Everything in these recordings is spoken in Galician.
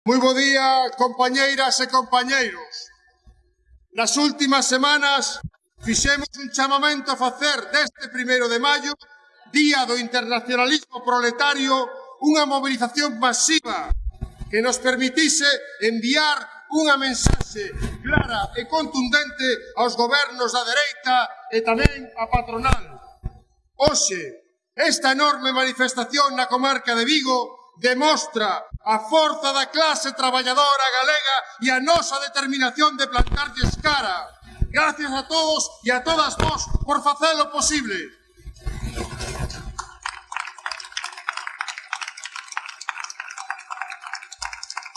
Moi bo día, compañeiras e compañeiros. Nas últimas semanas fixemos un chamamento a facer deste primeiro de maio, Día do Internacionalismo Proletario, unha mobilización masiva que nos permitise enviar unha mensaxe clara e contundente aos gobernos da dereita e tamén a patronal. Hoxe, esta enorme manifestación na comarca de Vigo demostra a forza da clase traballadora galega e a nosa determinación de plantarlles cara. Gracias a todos e a todas vos por facelo posible.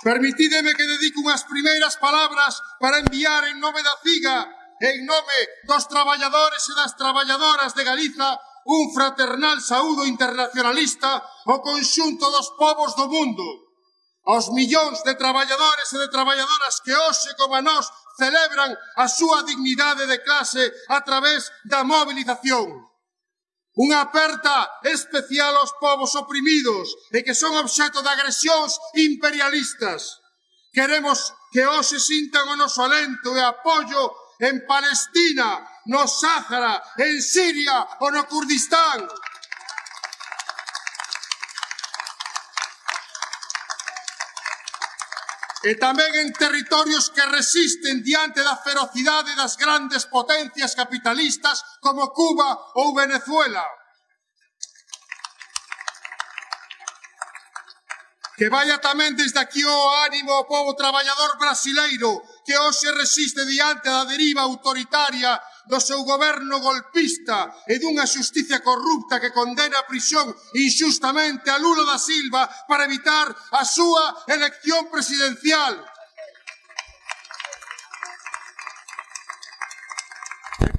Permitídeme que dedique unhas primeiras palabras para enviar en nome da CIGA, en nome dos traballadores e das traballadoras de Galiza, un fraternal saúdo internacionalista ao conxunto dos povos do mundo, aos millóns de traballadores e de traballadoras que hoxe como a nós celebran a súa dignidade de clase a través da mobilización. Unha aperta especial aos povos oprimidos e que son obxeto de agresións imperialistas. Queremos que hoxe sintan o noso alento e apoio en Palestina, no Sáhara, en Siria ou no Kurdistán. e tamén en territorios que resisten diante da ferocidade das grandes potencias capitalistas como Cuba ou Venezuela. Que vaya tamén desde aquí o ánimo ao povo traballador brasileiro que hoxe resiste diante da deriva autoritaria do seu goberno golpista e dunha xusticia corrupta que condena a prisión injustamente a Lula da Silva para evitar a súa elección presidencial.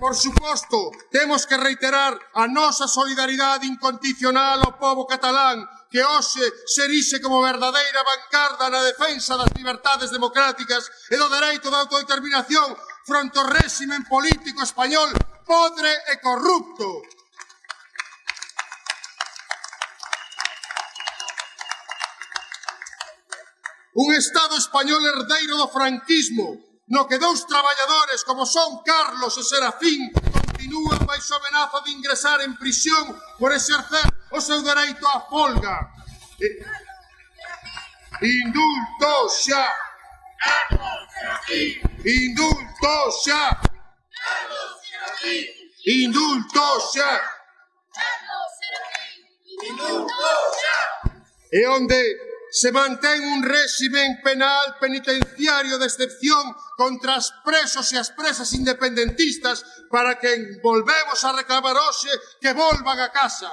Por suposto, temos que reiterar a nosa solidaridade incondicional ao povo catalán que hoxe se erixe como verdadeira vanguarda na defensa das libertades democráticas e do dereito de autodeterminación fronte ao réximen político español podre e corrupto. Un Estado español herdeiro do franquismo no que dous traballadores como son Carlos e Serafín continúan baixo amenaza de ingresar en prisión por exercer o seu dereito á folga. E... Indulto xa! Indulto xa! Indulto xa! E onde se mantén un réximen penal penitenciario de excepción contra as presos e as presas independentistas para que volvemos a reclamar hoxe que volvan a casa.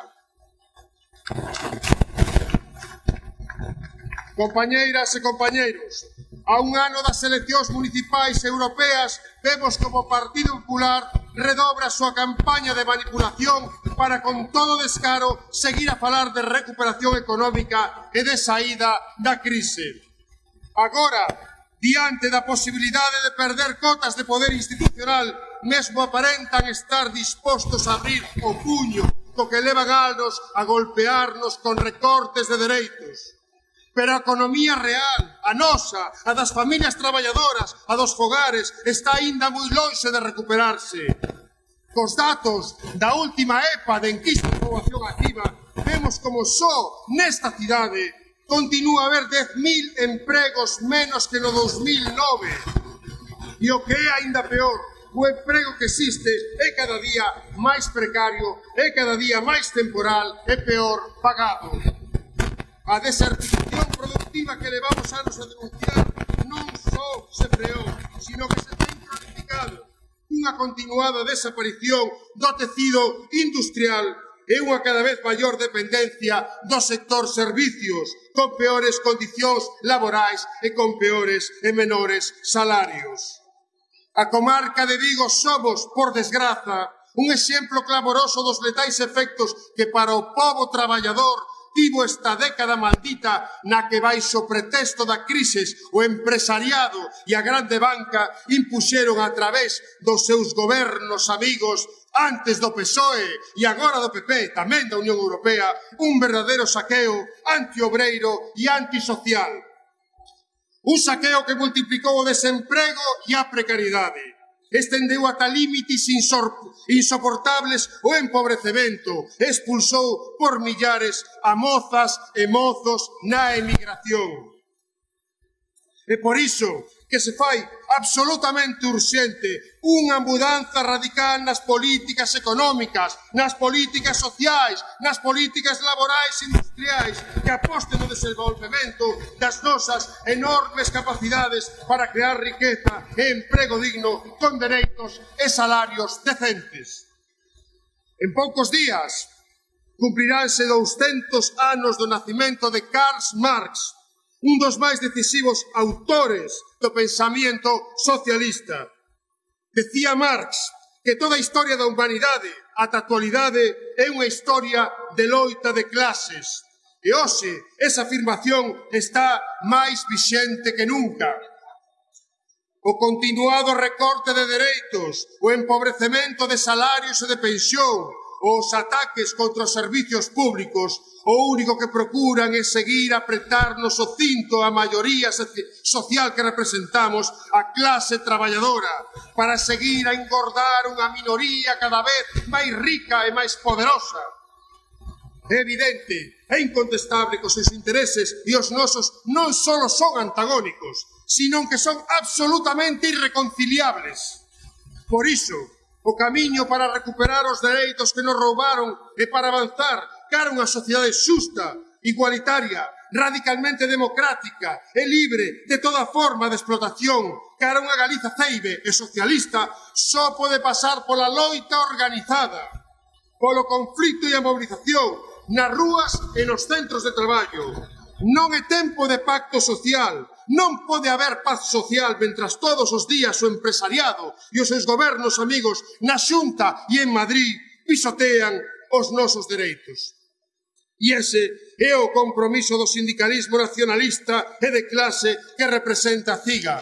Compañeiras e compañeiros, A un ano das eleccións municipais europeas vemos como o Partido Popular redobra a súa campaña de manipulación para con todo descaro seguir a falar de recuperación económica e de saída da crise. Agora, diante da posibilidade de perder cotas de poder institucional, mesmo aparentan estar dispostos a abrir o puño co que levan anos a golpearnos con recortes de dereitos. Pero a economía real, a nosa, a das familias traballadoras, a dos fogares, está aínda moi lonxe de recuperarse. Cos datos da última EPA de enquista de poboación activa, vemos como só nesta cidade continúa a haber 10.000 empregos menos que no 2009. E o que é aínda peor, o emprego que existe é cada día máis precario, é cada día máis temporal e peor pagado. A desertificación iniciativa que levamos anos a denunciar non só se freou, sino que se ten planificado unha continuada desaparición do tecido industrial e unha cada vez maior dependencia do sector servicios, con peores condicións laborais e con peores e menores salarios. A comarca de Vigo somos, por desgraza, un exemplo clamoroso dos letais efectos que para o povo traballador tivo esta década maldita na que baixo pretexto da crisis o empresariado e a grande banca impuxeron a través dos seus gobernos amigos antes do PSOE e agora do PP, tamén da Unión Europea, un verdadeiro saqueo antiobreiro e antisocial. Un saqueo que multiplicou o desemprego e a precariedade estendeu ata límites insoportables o empobrecemento, expulsou por millares a mozas e mozos na emigración. E por iso que se fai absolutamente urxente unha mudanza radical nas políticas económicas, nas políticas sociais, nas políticas laborais e industriais que aposten no desenvolvemento das nosas enormes capacidades para crear riqueza e emprego digno con dereitos e salarios decentes. En poucos días cumpliránse 200 anos do nacimento de Karl Marx, un dos máis decisivos autores do pensamento socialista. Decía Marx que toda a historia da humanidade ata a actualidade é unha historia de loita de clases. E hoxe esa afirmación está máis vixente que nunca. O continuado recorte de dereitos, o empobrecemento de salarios e de pensións, os ataques contra os servicios públicos o único que procuran é seguir apretarnos o cinto a maioría social que representamos, a clase traballadora, para seguir a engordar unha minoría cada vez máis rica e máis poderosa. É evidente, é incontestable que os seus intereses e os nosos non só son antagónicos, sino que son absolutamente irreconciliables. Por iso, o camiño para recuperar os dereitos que nos roubaron e para avanzar cara unha sociedade xusta, igualitaria, radicalmente democrática e libre de toda forma de explotación cara unha Galiza ceibe e socialista só pode pasar pola loita organizada, polo conflito e a mobilización nas rúas e nos centros de traballo, Non é tempo de pacto social, non pode haber paz social mentras todos os días o empresariado e os seus gobernos amigos na Xunta e en Madrid pisotean os nosos dereitos. E ese é o compromiso do sindicalismo nacionalista e de clase que representa a CIGA,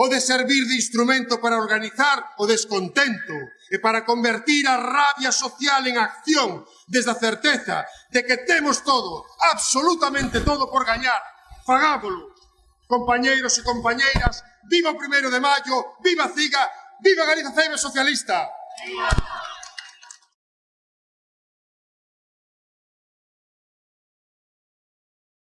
pode servir de instrumento para organizar o descontento e para convertir a rabia social en acción desde a certeza de que temos todo, absolutamente todo por gañar. Fagámoslo. Compañeiros e compañeiras, viva o primeiro de maio, viva Ciga, viva Galiza Ceibe Socialista. Viva!